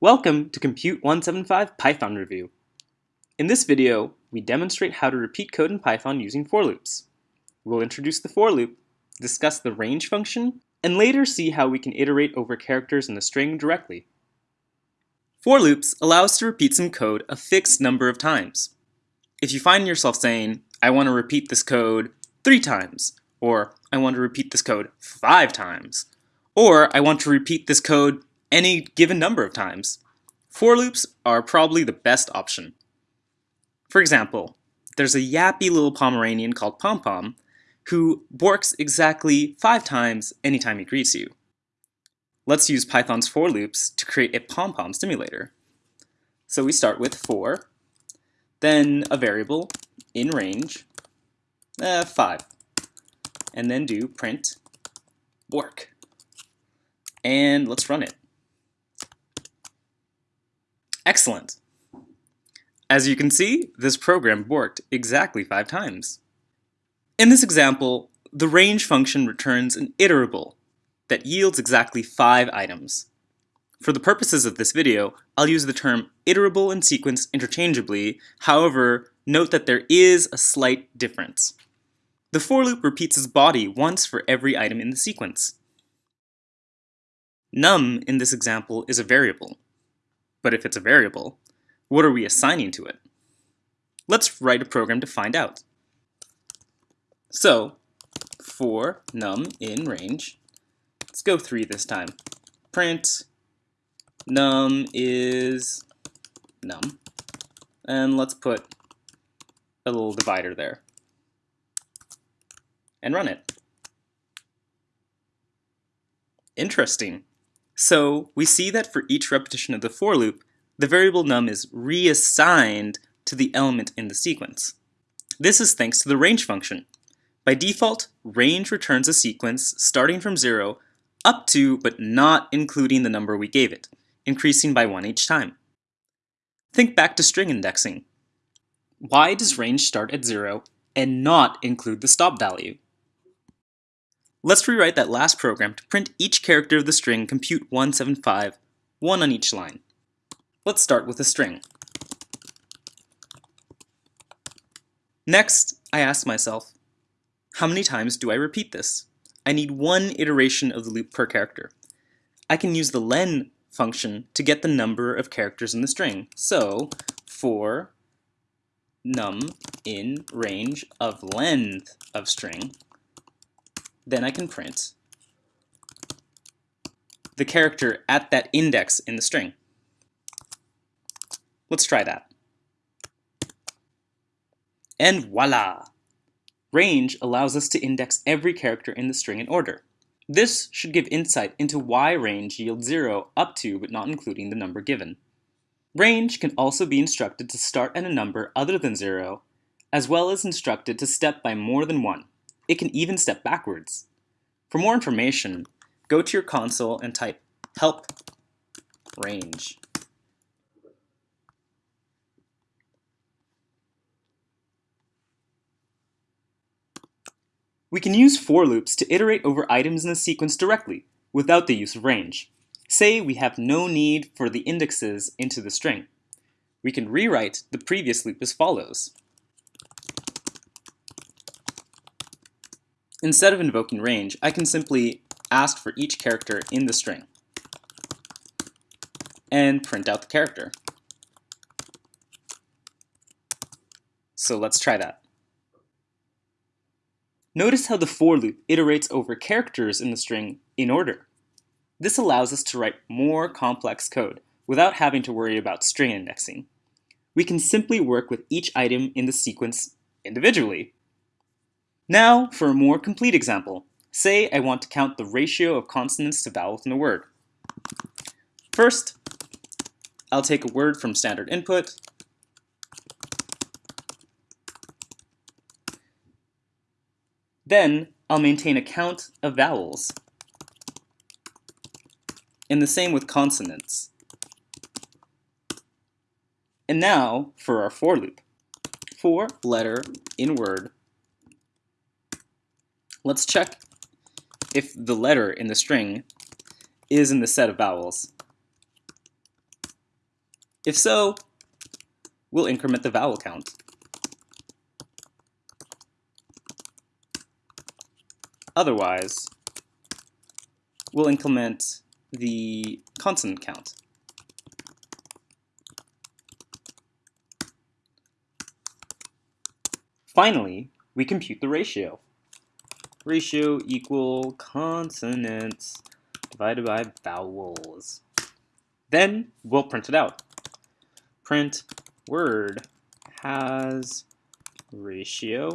Welcome to Compute 175 Python Review. In this video, we demonstrate how to repeat code in Python using for loops. We'll introduce the for loop, discuss the range function, and later see how we can iterate over characters in the string directly. For loops allow us to repeat some code a fixed number of times. If you find yourself saying, I want to repeat this code three times, or I want to repeat this code five times, or I want to repeat this code any given number of times. For loops are probably the best option. For example, there's a yappy little Pomeranian called Pom Pom who borks exactly five times anytime he greets you. Let's use Python's for loops to create a Pom Pom simulator. So we start with for, then a variable in range, uh, 5, and then do print bork. And let's run it. Excellent! As you can see, this program worked exactly five times. In this example, the range function returns an iterable that yields exactly five items. For the purposes of this video, I'll use the term iterable and sequence interchangeably, however, note that there is a slight difference. The for loop repeats its body once for every item in the sequence. Num in this example is a variable. But if it's a variable, what are we assigning to it? Let's write a program to find out. So, for num in range, let's go 3 this time. Print num is num. And let's put a little divider there. And run it. Interesting. So we see that for each repetition of the for loop, the variable num is reassigned to the element in the sequence. This is thanks to the range function. By default, range returns a sequence starting from 0 up to but not including the number we gave it, increasing by 1 each time. Think back to string indexing. Why does range start at 0 and not include the stop value? Let's rewrite that last program to print each character of the string compute 175, one on each line. Let's start with a string. Next, I ask myself, how many times do I repeat this? I need one iteration of the loop per character. I can use the len function to get the number of characters in the string. So, for num in range of length of string, then I can print the character at that index in the string. Let's try that. And voila! Range allows us to index every character in the string in order. This should give insight into why range yields 0 up to but not including the number given. Range can also be instructed to start at a number other than 0, as well as instructed to step by more than 1. It can even step backwards. For more information, go to your console and type help range. We can use for loops to iterate over items in a sequence directly, without the use of range. Say we have no need for the indexes into the string. We can rewrite the previous loop as follows. Instead of invoking range, I can simply ask for each character in the string and print out the character. So let's try that. Notice how the for loop iterates over characters in the string in order. This allows us to write more complex code without having to worry about string indexing. We can simply work with each item in the sequence individually. Now for a more complete example. Say I want to count the ratio of consonants to vowels in a word. First, I'll take a word from standard input, Then I'll maintain a count of vowels. And the same with consonants. And now for our for loop. For letter in word Let's check if the letter in the string is in the set of vowels. If so, we'll increment the vowel count. Otherwise, we'll increment the consonant count. Finally, we compute the ratio. Ratio equal consonants divided by vowels. Then we'll print it out. Print word has ratio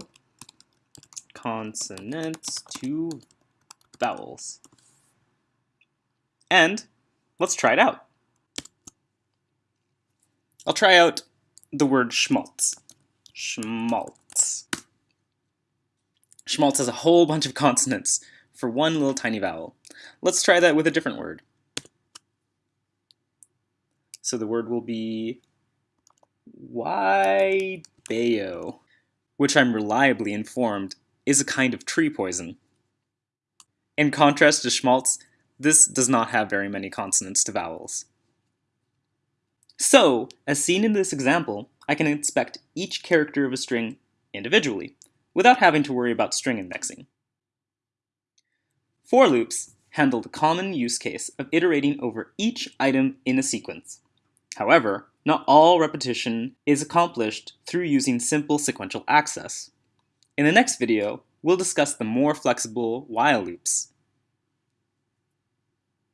consonants to vowels. And let's try it out. I'll try out the word schmaltz. Schmaltz. Schmaltz has a whole bunch of consonants for one little tiny vowel. Let's try that with a different word. So the word will be Waibeo, which I'm reliably informed is a kind of tree poison. In contrast to schmaltz, this does not have very many consonants to vowels. So, as seen in this example, I can inspect each character of a string individually, without having to worry about string indexing. For loops handle the common use case of iterating over each item in a sequence. However, not all repetition is accomplished through using simple sequential access. In the next video, we'll discuss the more flexible while loops,